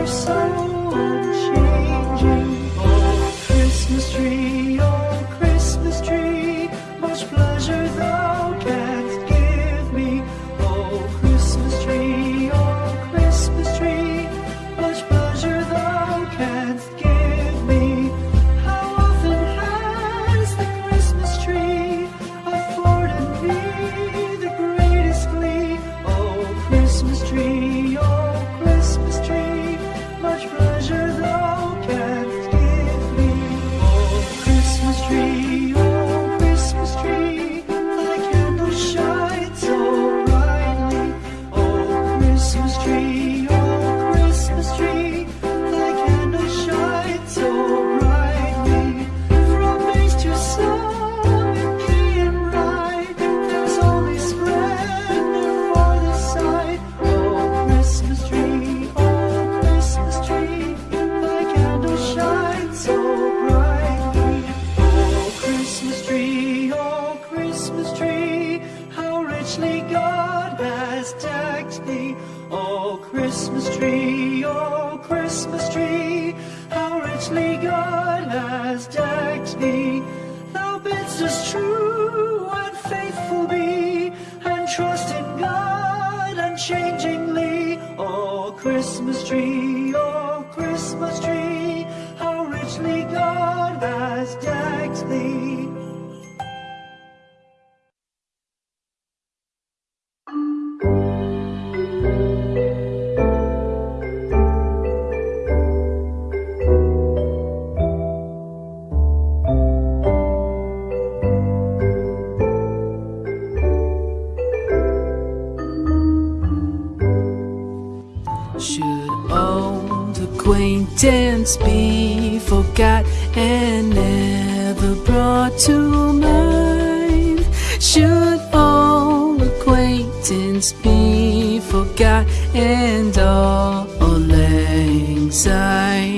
are so unchanging. Oh, Christmas tree. Should old acquaintance be forgot and never brought to mind? Should old acquaintance be forgot and auld lang?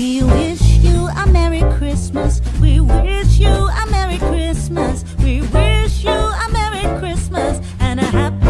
We wish you a Merry Christmas. We wish you a Merry Christmas. We wish you a Merry Christmas and a Happy